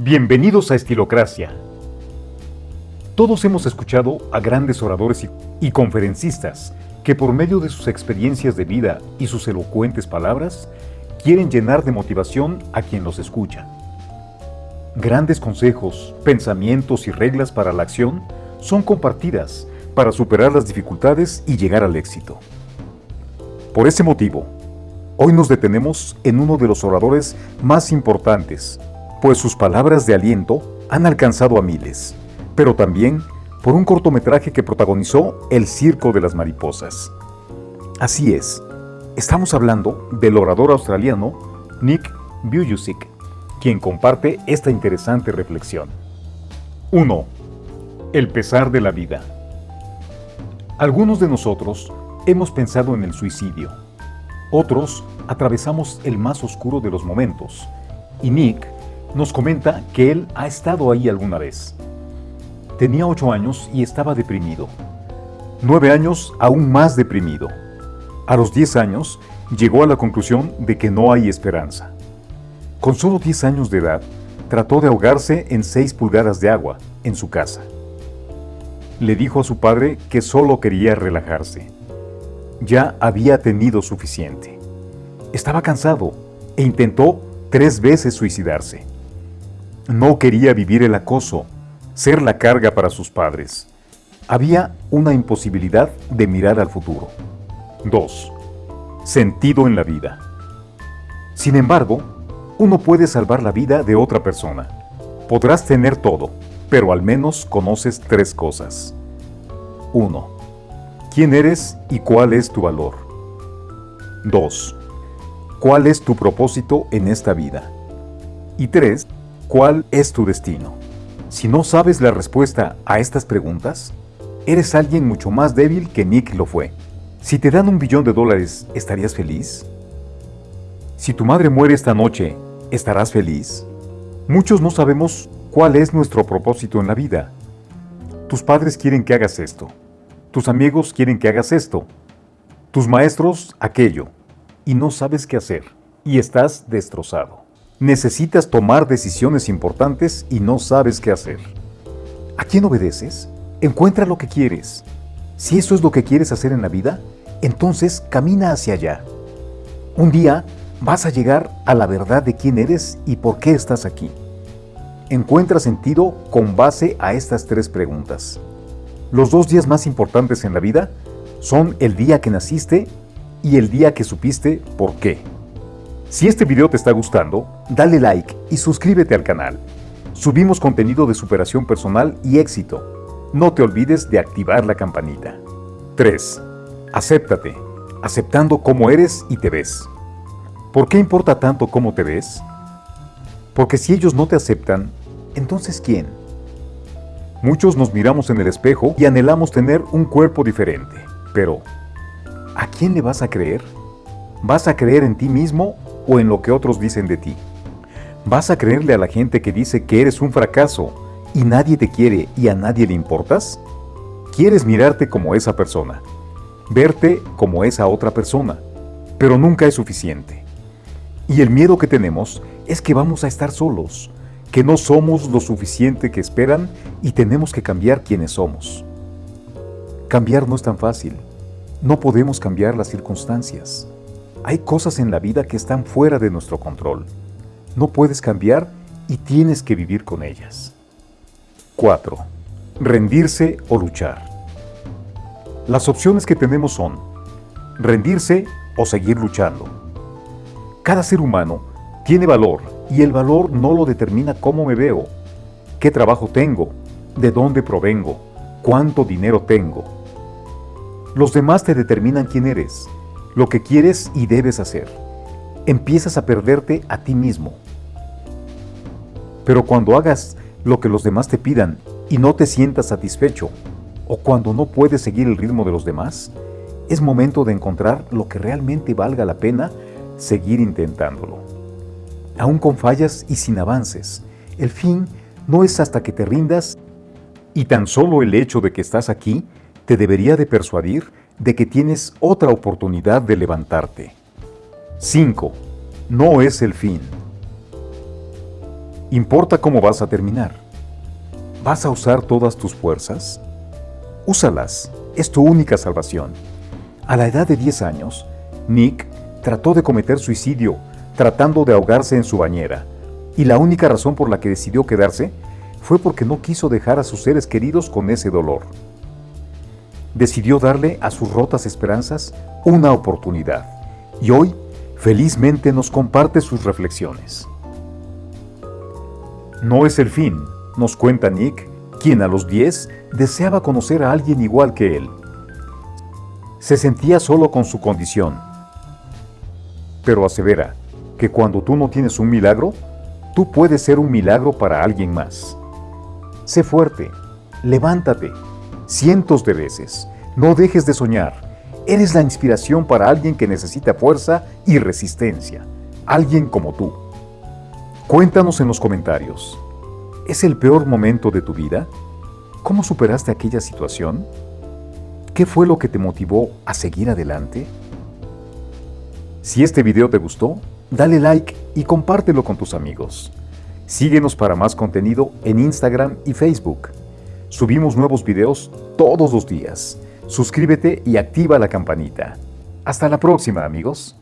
Bienvenidos a Estilocracia. Todos hemos escuchado a grandes oradores y, y, conferencistas que por medio de sus experiencias de vida y sus elocuentes palabras quieren llenar de motivación a quien los escucha. Grandes consejos, pensamientos y reglas para la acción son compartidas para superar las dificultades y llegar al éxito. Por ese motivo, hoy nos detenemos en uno de los oradores más importantes pues sus palabras de aliento han alcanzado a miles, pero también por un cortometraje que protagonizó El Circo de las Mariposas. Así es, estamos hablando del orador australiano Nick Vujicic, quien comparte esta interesante reflexión. 1. El pesar de la vida. Algunos de nosotros hemos pensado en el suicidio. Otros atravesamos el más oscuro de los momentos. Y Nick nos comenta que él ha estado ahí alguna vez. Tenía 8 años y estaba deprimido. 9 años aún más deprimido. A los 10 años llegó a la conclusión de que no hay esperanza. Con solo 10 años de edad, trató de ahogarse en 6 pulgadas de agua en su casa. Le dijo a su padre que solo quería relajarse. Ya había tenido suficiente. Estaba cansado e intentó tres veces suicidarse. No quería vivir el acoso, ser la carga para sus padres. Había una imposibilidad de mirar al futuro. 2. Sentido en la vida. Sin embargo, uno puede salvar la vida de otra persona. Podrás tener todo, pero al menos conoces tres cosas. 1. ¿Quién eres y cuál es tu valor? 2. ¿Cuál es tu propósito en esta vida? Y 3. ¿Cuál es tu destino? Si no sabes la respuesta a estas preguntas, eres alguien mucho más débil que Nick lo fue. Si te dan un billón de dólares, ¿estarías feliz? Si tu madre muere esta noche, ¿estarás feliz? Muchos no sabemos cuál es nuestro propósito en la vida. Tus padres quieren que hagas esto. Tus amigos quieren que hagas esto. Tus maestros aquello. Y no sabes qué hacer. Y estás destrozado. Necesitas tomar decisiones importantes y no sabes qué hacer. ¿A quién obedeces? Encuentra lo que quieres. Si eso es lo que quieres hacer en la vida, entonces camina hacia allá. Un día vas a llegar a la verdad de quién eres y por qué estás aquí. Encuentra sentido con base a estas tres preguntas. Los dos días más importantes en la vida son el día que naciste y el día que supiste por qué. Si este video te está gustando, dale like y suscríbete al canal. Subimos contenido de superación personal y éxito. No te olvides de activar la campanita. 3. Acéptate, aceptando cómo eres y te ves. ¿Por qué importa tanto cómo te ves? Porque si ellos no te aceptan, entonces ¿quién? Muchos nos miramos en el espejo y anhelamos tener un cuerpo diferente. Pero, ¿a quién le vas a creer? ¿Vas a creer en ti mismo o en lo que otros dicen de ti. ¿Vas a creerle a la gente que dice que eres un fracaso y nadie te quiere y a nadie le importas? Quieres mirarte como esa persona, verte como esa otra persona, pero nunca es suficiente. Y el miedo que tenemos es que vamos a estar solos, que no somos lo suficiente que esperan y tenemos que cambiar quienes somos. Cambiar no es tan fácil. No podemos cambiar las circunstancias. Hay cosas en la vida que están fuera de nuestro control. No puedes cambiar y tienes que vivir con ellas. 4. Rendirse o luchar. Las opciones que tenemos son rendirse o seguir luchando. Cada ser humano tiene valor y el valor no lo determina cómo me veo, qué trabajo tengo, de dónde provengo, cuánto dinero tengo. Los demás te determinan quién eres lo que quieres y debes hacer. Empiezas a perderte a ti mismo. Pero cuando hagas lo que los demás te pidan y no te sientas satisfecho, o cuando no puedes seguir el ritmo de los demás, es momento de encontrar lo que realmente valga la pena seguir intentándolo. Aún con fallas y sin avances, el fin no es hasta que te rindas y tan solo el hecho de que estás aquí te debería de persuadir de que tienes otra oportunidad de levantarte. 5. No es el fin. Importa cómo vas a terminar. ¿Vas a usar todas tus fuerzas? Úsalas, es tu única salvación. A la edad de 10 años, Nick trató de cometer suicidio tratando de ahogarse en su bañera, y la única razón por la que decidió quedarse fue porque no quiso dejar a sus seres queridos con ese dolor. Decidió darle a sus rotas esperanzas una oportunidad, y hoy felizmente nos comparte sus reflexiones. No es el fin, nos cuenta Nick, quien a los 10 deseaba conocer a alguien igual que él. Se sentía solo con su condición, pero asevera que cuando tú no tienes un milagro, tú puedes ser un milagro para alguien más. Sé fuerte, levántate, cientos de veces, no dejes de soñar. Eres la inspiración para alguien que necesita fuerza y resistencia, alguien como tú. Cuéntanos en los comentarios. ¿Es el peor momento de tu vida? ¿Cómo superaste aquella situación? ¿Qué fue lo que te motivó a seguir adelante? Si este video te gustó, dale like y compártelo con tus amigos. Síguenos para más contenido en Instagram y Facebook. Subimos nuevos videos todos los días. Suscríbete y activa la campanita. Hasta la próxima amigos.